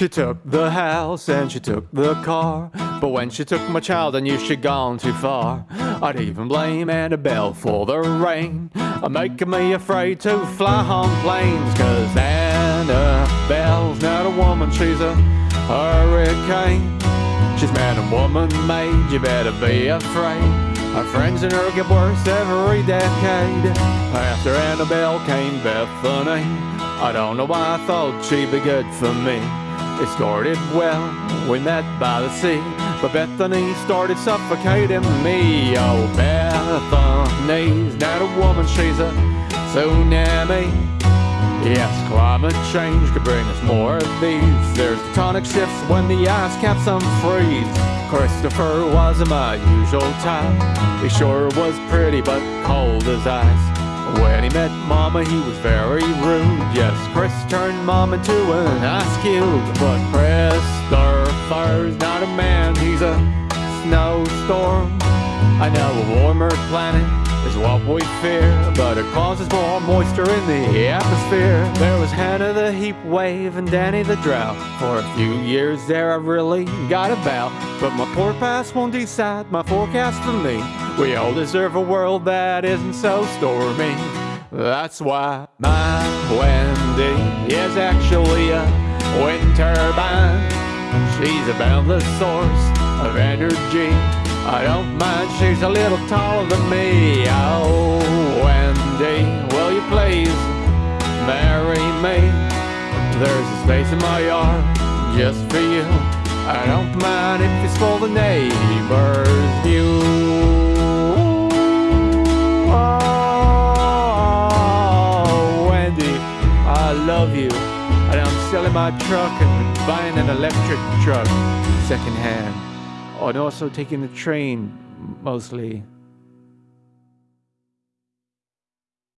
She took the house and she took the car. But when she took my child, I knew she'd gone too far. I'd even blame Annabelle for the rain. I'm Making me afraid to fly on planes. Cause Annabelle's not a woman, she's a hurricane. She's man and woman made, you better be afraid. Our friends and her get worse every decade. After Annabelle came Bethany. I don't know why I thought she'd be good for me. It started well, we met by the sea. But Bethany started suffocating me. Oh, Bethany's not a woman, she's a tsunami. Yes, climate change could bring us more of these. There's tectonic shifts when the ice caps unfreeze. Christopher wasn't my usual type. He sure was pretty but cold as ice. When he met Mama, he was very rude. Turned Mom into an ice cube. But Christopher's not a man, he's a snowstorm. I know a warmer planet is what we fear, but it causes more moisture in the atmosphere. There was Hannah the heat wave and Danny the drought. For a few years there I really got about, but my poor past won't decide my forecast for me. We all deserve a world that isn't so stormy. That's why my Wendy is actually a wind turbine. She's a boundless source of energy I don't mind, she's a little taller than me. Oh, Wendy, will you please marry me? There's a space in my yard just for you. I don't mind if you spoil the neighbor's love you. And I'm selling my truck and buying an electric truck secondhand oh, and also taking the train mostly.